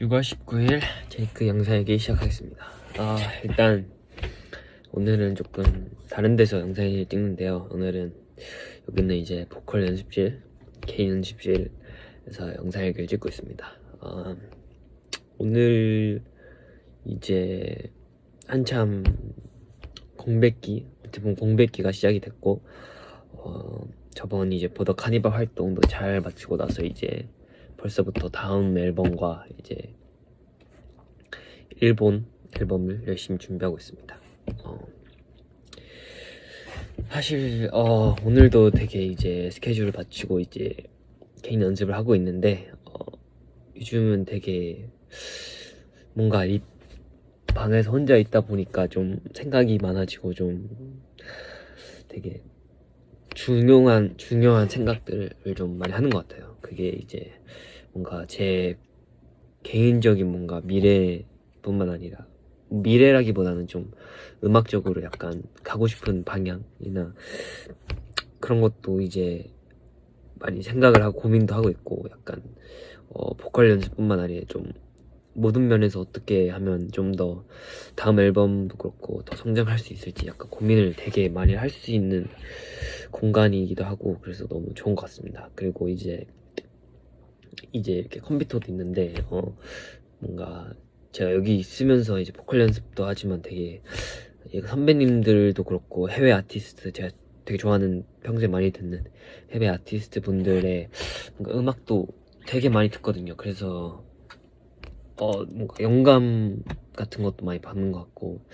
6월 19일 제이크 영상일기 시작하겠습니다. 아 일단 오늘은 조금 다른 데서 영상을 찍는데요. 오늘은 여기는 이제 보컬 연습실, 개인 연습실에서 영상일기를 찍고 있습니다. 아, 오늘 이제 한참 공백기, 어떻게 보면 공백기가 시작이 됐고 어, 저번 이제 보더 카니발 활동도 잘 마치고 나서 이제 벌써부터 다음 앨범과 이제 일본 앨범을 열심히 준비하고 있습니다. 어, 사실 어, 오늘도 되게 이제 스케줄을 마치고 이제 개인 연습을 하고 있는데 어, 요즘은 되게 뭔가 이 방에서 혼자 있다 보니까 좀 생각이 많아지고 좀 되게 중요한 중요한 생각들을 좀 많이 하는 것 같아요. 그게 이제 뭔가 제 개인적인 뭔가 미래뿐만 아니라 미래라기보다는 좀 음악적으로 약간 가고 싶은 방향이나 그런 것도 이제 많이 생각을 하고 고민도 하고 있고 약간 어, 보컬 연습뿐만 아니라 좀 모든 면에서 어떻게 하면 좀 더 다음 앨범도 그렇고 더 성장할 수 있을지 약간 고민을 되게 많이 할 수 있는 공간이기도 하고 그래서 너무 좋은 것 같습니다. 그리고 이제 이제 이렇게 컴퓨터도 있는데 어 뭔가 제가 여기 있으면서 이제 보컬 연습도 하지만 되게 선배님들도 그렇고 해외 아티스트 제가 되게 좋아하는 평소에 많이 듣는 해외 아티스트 분들의 뭔가 음악도 되게 많이 듣거든요. 그래서 어 뭔가 영감 같은 것도 많이 받는 것 같고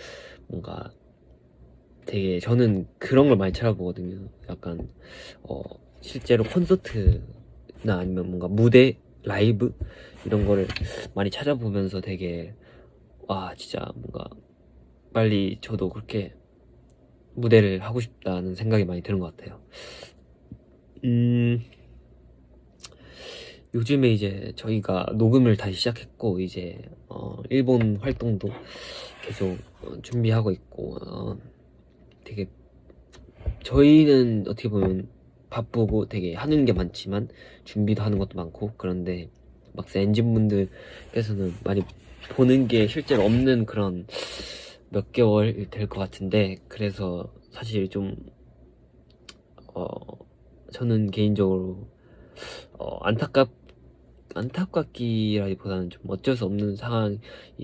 뭔가 되게 저는 그런 걸 많이 찾아보거든요. 약간 어 실제로 콘서트 나 아니면 뭔가 무대 라이브 이런 거를 많이 찾아보면서 되게 와 진짜 뭔가 빨리 저도 그렇게 무대를 하고 싶다는 생각이 많이 드는 것 같아요. 음 요즘에 이제 저희가 녹음을 다시 시작했고 이제 어 일본 활동도 계속 어, 준비하고 있고 어 되게 저희는 어떻게 보면 바쁘고 되게 하는 게 많지만 준비도 하는 것도 많고 그런데 막상 엔진분들께서는 많이 보는 게 실제로 없는 그런 몇 개월 될 것 같은데 그래서 사실 좀 어, 저는 개인적으로 어, 안타깝 안타깝기라기보다는 좀 어쩔 수 없는 상황이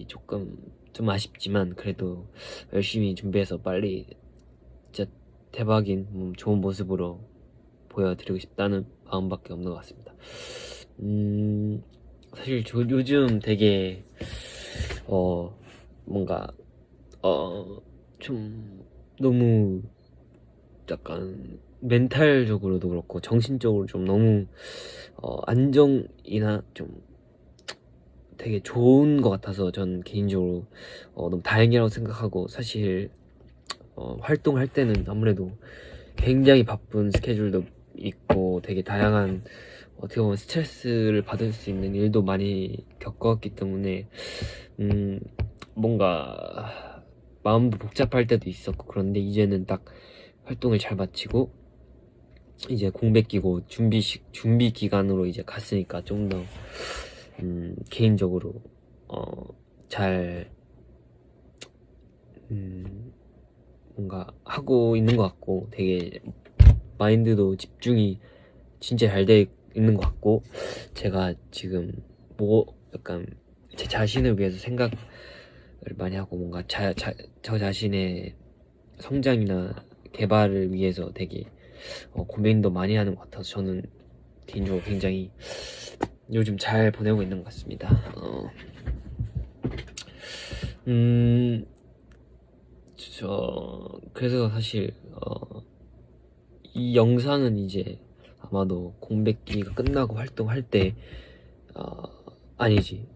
조금 좀 아쉽지만 그래도 열심히 준비해서 빨리 진짜 대박인 음, 좋은 모습으로 보여드리고 싶다는 마음밖에 없는 것 같습니다. 음, 사실 저 요즘 되게 어 뭔가 어 좀 너무 약간 멘탈적으로도 그렇고 정신적으로 좀 너무 어 안정이나 좀 되게 좋은 것 같아서 전 개인적으로 어 너무 다행이라고 생각하고 사실 어 활동할 때는 아무래도 굉장히 바쁜 스케줄도 있고 되게 다양한 어떻게 보면 스트레스를 받을 수 있는 일도 많이 겪었기 때문에 음 뭔가 마음도 복잡할 때도 있었고 그런데 이제는 딱 활동을 잘 마치고 이제 공백기고 준비 시, 준비 기간으로 이제 갔으니까 좀더 음, 개인적으로 어잘 음, 뭔가 하고 있는 것 같고 되게 마인드도 집중이 진짜 잘 돼 있는 것 같고 제가 지금 뭐 약간 제 자신을 위해서 생각을 많이 하고 뭔가 자, 자, 저 자신의 성장이나 개발을 위해서 되게 어, 고민도 많이 하는 것 같아서 저는 개인적으로 굉장히 요즘 잘 보내고 있는 것 같습니다. 어, 음, 저 그래서 사실 어, 이 영상은 이제 아마도 공백기가 끝나고 활동할 때 어, 아니지.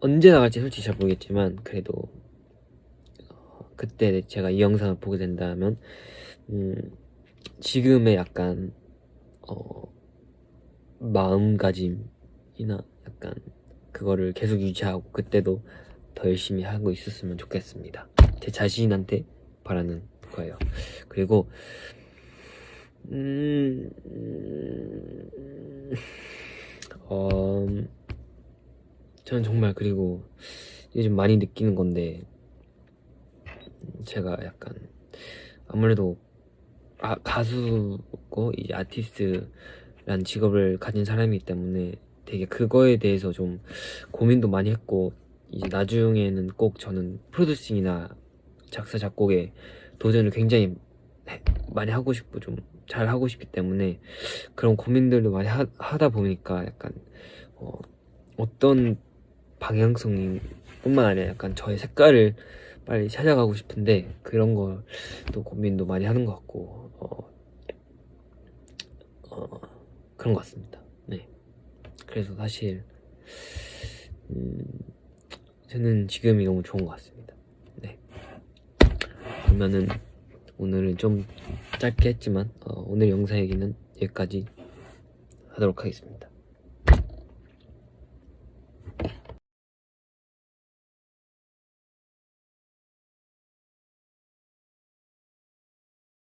언제 나갈지 솔직히 잘 모르겠지만 그래도 어, 그때 제가 이 영상을 보게 된다면 음, 지금의 약간 어, 마음가짐이나 약간 그거를 계속 유지하고 그때도 더 열심히 하고 있었으면 좋겠습니다. 제 자신한테 바라는 거예요. 그리고 음, 음, 어, 저는 정말 그리고 요즘 많이 느끼는 건데 제가 약간 아무래도 아, 가수고 이제 아티스트란 직업을 가진 사람이기 때문에 되게 그거에 대해서 좀 고민도 많이 했고 이제 나중에는 꼭 저는 프로듀싱이나 작사 작곡에 도전을 굉장히 해- 많이 하고 싶고 좀 잘 하고 싶기 때문에 그런 고민들도 많이 하, 하다 보니까 약간 어, 어떤 방향성이 뿐만 아니라 약간 저의 색깔을 빨리 찾아가고 싶은데 그런 걸 또 고민도 많이 하는 것 같고 어, 어, 그런 것 같습니다. 네. 그래서 사실 음, 저는 지금이 너무 좋은 것 같습니다. 네. 그러면은 오늘은 좀 짧게 했지만 어, 오늘 영상 얘기는 여기까지 하도록 하겠습니다.